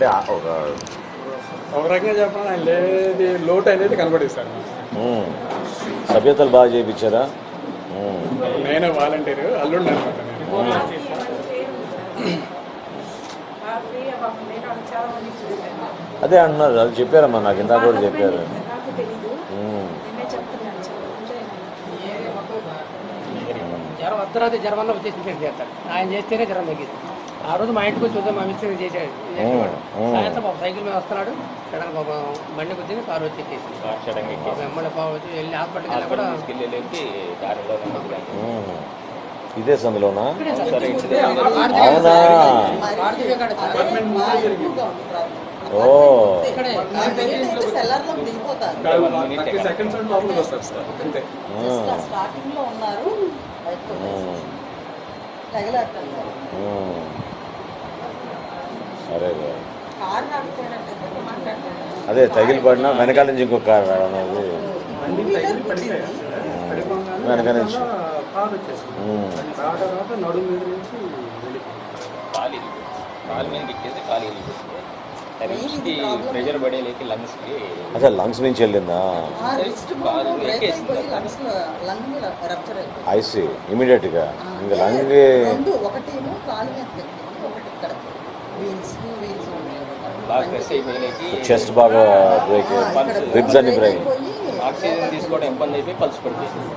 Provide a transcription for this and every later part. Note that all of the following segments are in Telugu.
అంటే ఒక ఒక రకంగా చెప్పాలి ఆయన లేది లోటు అనేది ఉమ్, సభ్యతలు బాగా చేయించారా? నేనే వాలంటీర్ అల్లుండి అనమాట నేను. అదే అంటున్నారు అది చెప్పారమ్మా నాకు ఇందాక కూడా చెప్పారు. జ్వరం అర్ధరాత్రి జ్వరం వల్ల వచ్చేసి ఆయన చేస్తేనే జ్వరం తగ్గింది ఆ రోజు మా ఇంటికి వచ్చి చూద్దాం మా మిస్త్రి చేసేవాడు. ఉమ్. సాయంత్రం పాపం సైకిల్ మీద వస్తున్నాడు. సడన్ పాపం బండి కొద్దిగా కారు వచ్చి ఎక్కేసి పాపం వచ్చి వెళ్ళి హాస్పిటల్కి వెళ్ళి కూడా ఉమ్. ఇదే సందులోనా. అవునా. ఓ. స్టార్టింగ్లో ఉన్నారు సరే అదే. తగిలి పడినా వెనకాల నుంచి ఇంకొక కారు రావడం పడిపోగానే వెనక నుంచి. అసలు లంగ్స్ నుంచి వెళ్ళిందా? ఐసీ ఇమీడియట్గా ఇంకా లంగ్ చెస్ట్ బాగా బ్రేక్ రిబ్స్ అన్ని బ్రేక్ ఆక్సిజన్ తీసుకోవడం ఇబ్బంది అయిపోయి పల్స్ పడిపోయింది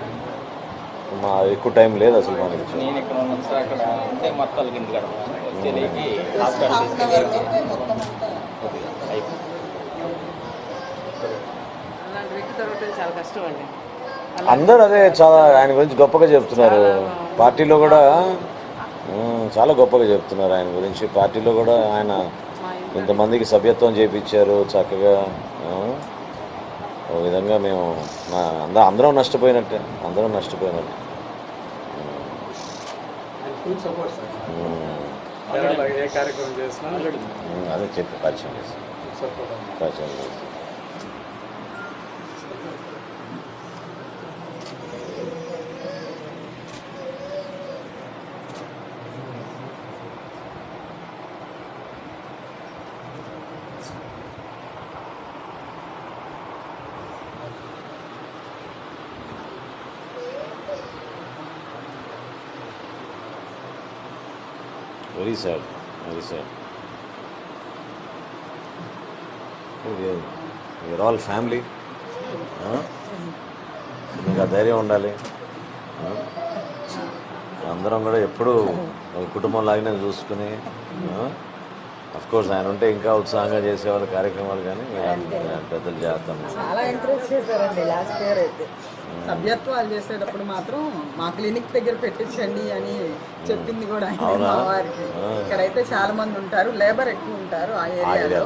మా ఎక్కువ టైం లేదు అసలు మనకి నేను ఇక్కడ ఉన్నాను సార్ అక్కడ ఉంటే మొత్తాలు కింద వచ్చేలేకి హాస్పిటల్ తీసుకెళ్ళి చాలా కష్టం అండి. అందరూ అదే చాలా ఆయన గురించి గొప్పగా చెప్తున్నారు. పార్టీలో కూడా చాలా గొప్పగా చెప్తున్నారు ఆయన గురించి. పార్టీలో కూడా ఆయన ఇంతమందికి సభ్యత్వం చేపించారు చక్కగా. ఓ విధంగా మేము అంద- అందరం నష్టపోయినట్టే అందరం నష్టపోయినట్టే. అదే చెప్పి పరిచయం చేసి పరిచయం చేసి very sad very sad your all family మీకు ఆ ధైర్యం ఉండాలి. అందరం కూడా ఎప్పుడు కుటుంబం లాగానే చూసుకుని అఫ్ కోర్స్ ఆయన ఉంటే ఇంకా ఉత్సాహంగా చేసేవాళ్ళు కార్యక్రమాలు కానీ పెద్దలు చేస్తాం. చాలా ఎంకరేజ్ చేశారండి లాస్ట్ ఇయర్ అయితే. సభ్యత్వాలు చేసేటప్పుడు మాత్రం మా క్లినిక్ దగ్గర పెట్టించండి అని చెప్పింది కూడా ఆయన వారికి. ఇక్కడైతే చాలా మంది ఉంటారు లేబర్ ఎక్కువ ఉంటారు ఆ ఏరియాలో.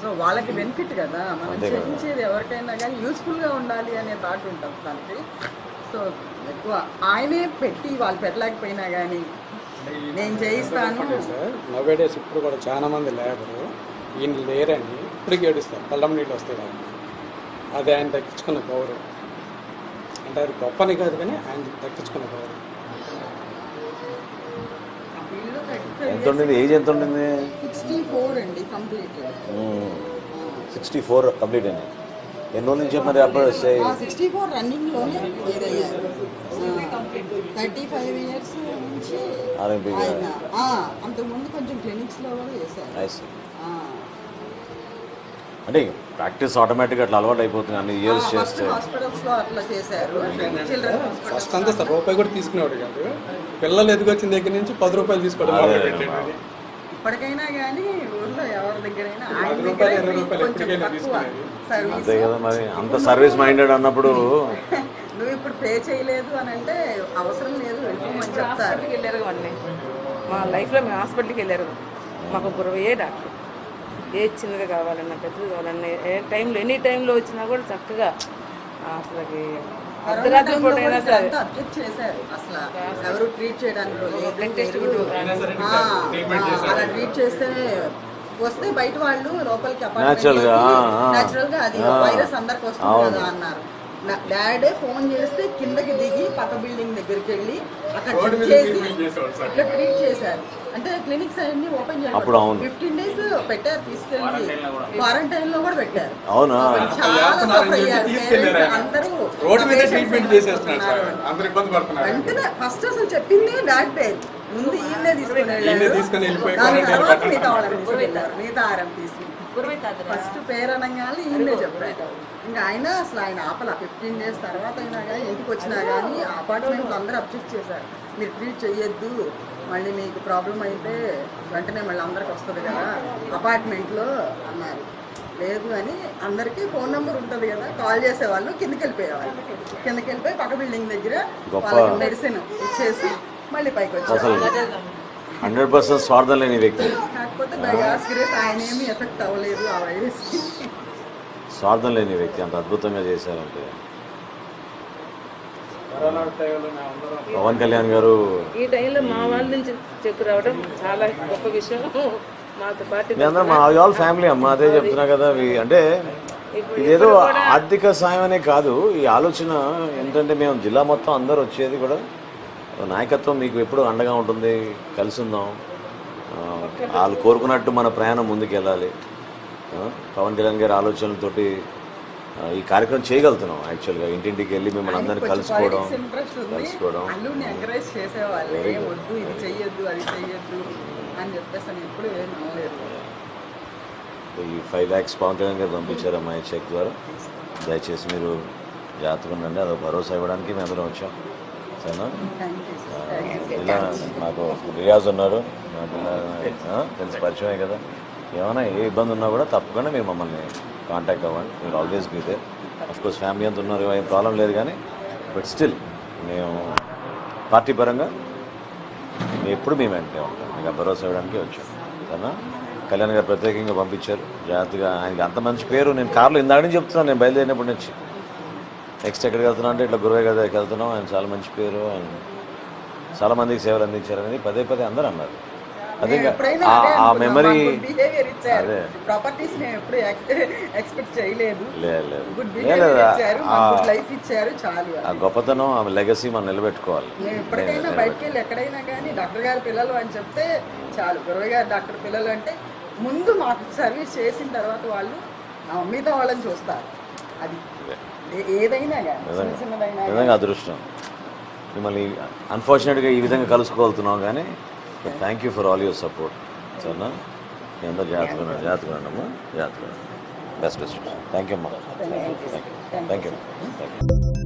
సో వాళ్ళకి బెనిఫిట్ కదా. మనం. చేయించేది ఎవరికైనా కానీ యూస్ఫుల్గా ఉండాలి అనే థాట్ ఉంటుంది దానికి సో ఎక్కువ ఆయనే పెట్టి వాళ్ళు పెట్టలేకపోయినా కానీ నేను చేయిస్తాను. సార్ నవ్వే డేస్ ఇప్పుడు కూడా చాలా మంది లేబరు ఈయన లేరని ఇప్పటికి ఏడుస్తారు. కళ్ళం నీళ్ళు వస్తాయి వాళ్ళకి. అది ఆయన దక్కించుకున్న గౌరవం అంటే అది గొప్పని కాదు కానీ ఆయన దక్కించుకున్న గౌరవం ఎంత ఉండింది? ఏజ్ ఎంత ఉండింది? సిక్స్టీ ఫోర్ అండి కంప్లీట్. సిక్స్టీ ఫోర్ కంప్లీట్ అయింది ఎన్ని రోజుల నుంచి మరి అప్పుడు సిక్స్టీ ఫోర్ ఇదయ్యారు థర్టీ ఫైవ్ ఇయర్స్ నుంచి అంతకుముందు కొంచెం కూడా చేశారు. అంటే ప్రాక్టీస్ ఆటోమేటిక్గా అట్లా అలవాటు అయిపోతుంది అన్ని ఇయర్స్ చేస్తే. ఫస్ట్ హాస్పిటల్స్లో అట్లా చేశారు. చిల్డ్రన్ ఫస్ట్ అంతా సార్ రూపాయి కూడా తీసుకునేవాడు కాదు. పిల్లలు ఎదిగొచ్చిన దగ్గర నుంచి పది రూపాయలు తీసుకోవడం ఇప్పటికైనా కానీ ఊర్లో ఎవరి దగ్గరైనా ఆయన దగ్గరే కొంచెం తక్కువ. సర్వీస్ అంతే కదా మరి అంత సర్వీస్ మైండెడ్ అన్నప్పుడు నువ్వు ఇప్పుడు పే చేయలేదు అని అంటే అవసరం లేదు వెళ్ళిపోమని చెప్తారు. వెళ్ళారు అండి మా లైఫ్లో మేము హాస్పిటల్కి వెళ్ళారు. మాకు ఏ డాక్టర్. ఏ చిన్నగా కావాలన్నా పెద్దది కావాలన్నా ఏ టైంలో ఎనీ టైంలో వచ్చినా కూడా చక్కగా అసలుకి అర్ధరాత్రి పూట అయినా సరే అబ్జెక్ట్ చేశారు అసలు ఎవరు ట్రీట్ చేయడానికి బ్లడ్ టెస్ట్ అలా ట్రీట్ చేస్తేనే వస్తే బయట వాళ్ళు లోపలికి గా. న్యాచురల్ అది. వైరస్ అందరికి వస్తుంది. కదా అన్నారు డాడే ఫోన్ చేస్తే కిందకి దిగి పక్క బిల్డింగ్ దగ్గరికి వెళ్ళి అక్కడ చేసి. ఇట్లా ట్రీట్ చేశారు అంటే క్లినిక్స్ అన్ని ఓపెన్ అప్పుడు అవును. ఫిఫ్టీన్ పెట్టారు తీసుకెళ్ళి. క్వారంటైన్లో కూడా. పెట్టారు. అవునా? చాలా సఫర్ అయ్యారు. Parents అందరూ రోడ్డు మీద patients ట్రీట్మెంట్ చేసేస్తున్నారు సార్. ఉన్నారు. అందరు ఇబ్బంది పడుతున్నారు. వెంటనే ఫస్ట్ అసలు చెప్పింది డాక్టే ముందు ఈయనే తీసుకుని తీసుకుని వెళ్ళిపోయి తర్వాత. మిగతా వాళ్ళని తీసుకెళ్ళారు. మిగతా ఆరం తీసి. ఫస్ట్ పేరు అనగానే ఈయనే చెప్పారు. ఇంకా ఆయన అసలు ఆయన ఆపల. ఫిఫ్టీన్ డేస్ తర్వాత అయినా కానీ ఇంటికి వచ్చినా కానీ అపార్ట్మెంట్ అందరూ అబ్జెక్ట్ చేశారు. మీరు ట్రీట్ చేయొద్దు మళ్ళీ మీకు ప్రాబ్లం అయితే వెంటనే మళ్ళీ అందరికి వస్తుంది కదా. అపార్ట్మెంట్లో అన్నారు. లేదు అని అందరికీ ఫోన్ నెంబర్ ఉంటుంది కదా. కాల్ చేసేవాళ్ళు కిందకి వెళ్ళిపోయేవాళ్ళు. కిందకి వెళ్ళిపోయి పక్క బిల్డింగ్ దగ్గర వాళ్ళకి మెడిసిన్ ఇచ్చేసి మళ్ళీ పైకి వచ్చారు. హండ్రెడ్ పర్సెంట్ స్వార్థం లేని వ్యక్తి. కాకపోతే ఆయన ఏమీ ఎఫెక్ట్ అవ్వలేదు ఆ వైరస్ స్వార్థం లేని వ్యక్తి అంత అద్భుతంగా చేశారంటే కరోనా టైంలో మేము అందరం పవన్ కళ్యాణ్ గారు ఈ టైంలో మా వాళ్ళ నుంచి చెక్కు రావడం చాలా గొప్ప విషయం. మాతో పాటు మీ ఆల్ ఫ్యామిలీ అమ్మ అదే చెప్తున్నా కదా అంటే ఇదేదో ఆర్థిక సాయం అనే కాదు. ఈ ఆలోచన ఏంటంటే మేము జిల్లా మొత్తం అందరూ వచ్చేది కూడా నాయకత్వం మీకు ఎప్పుడు అండగా ఉంటుంది కలిసి ఉందాం. వాళ్ళు కోరుకున్నట్టు మన ప్రయాణం ముందుకు వెళ్ళాలి పవన్ కళ్యాణ్ గారి ఆలోచనలతోటి ఈ కార్యక్రమం చేయగలుగుతున్నాం యాక్చువల్గా ఇంటింటికి వెళ్ళి మిమ్మల్ని అందరినీ కలుసుకోవడం కలుసుకోవడం. ఈ ఫైవ్ ల్యాక్స్ పవన్ కళ్యాణ్ గారు పంపించారు అమ్మాయి చెక్ ద్వారా. దయచేసి మీరు జాగ్రత్తగా ఉండండి. అదొక భరోసా ఇవ్వడానికి మేము అందరం వచ్చాం. సరేనా? ఇలా మాకు రియాజ్ ఉన్నారు ఆ, తెలిసి పరిచయమే కదా. ఏమైనా ఏ ఇబ్బంది ఉన్నా కూడా తప్పకుండా మీరు మమ్మల్ని కాంటాక్ట్ అవ్వండి. మీరు always be the course family అంతా ఉన్నారు ఏం ప్రాబ్లం లేదు కానీ బట్ స్టిల్ మేము పార్టీ పరంగా ఎప్పుడు మేము వెంటనే ఉంటాం. మీకు ఆ భరోసా ఇవ్వడానికి వచ్చాం. సరేనా? కళ్యాణ్ గారు ప్రత్యేకంగా పంపించారు. జాగ్రత్తగా ఆయనకి అంత మంచి పేరు. నేను కార్లో ఇందాక నుంచి చెప్తున్నాను నేను బయలుదేరినప్పటి నుంచి. నెక్స్ట్ ఎక్కడికి వెళ్తున్నా అంటే ఇట్లా గురువే గారి వెళ్తున్నాం ఆయన చాలా మంచి పేరు. ఆయన చాలా మందికి సేవలు అందించారని పదే పదే అందరూ అన్నారు. అదే ఆ-. మెమరీ అదే. ప్రాపర్టీస్ మేము ఎప్పుడు ఎక్స్పెక్ట్ చేయలేదు. లేదు లైఫ్ ఇచ్చారు. చాలు ఆ గొప్పతనం ఆ లెగసీ మనం నిలబెట్టుకోవాలి. మేము ఎప్పటికైనా బయటకు వెళ్ళి ఎక్కడైనా కానీ డాక్టర్ గారి పిల్లలు అని చెప్తే చాలు. గురవయ్య గారు డాక్టర్ పిల్లలు అంటే ముందు మాకు సర్వీస్ చేసిన తర్వాత వాళ్ళు మిగతా వాళ్ళని చూస్తారు. అది ఏదైనా కానీ అదృష్టం. మిమ్మల్ని అన్ఫార్చునేట్గా ఈ విధంగా కలుసుకోగలుగుతున్నాం కానీ thank you for all your support సరేనా మీ అందరూ జాగ్రత్తగా జాగ్రత్తగా ఉండమ్మా జాగ్రత్తగా బెస్ట్ బెస్ట్ థ్యాంక్ యూ అమ్మా థ్యాంక్ యూ థ్యాంక్ యూ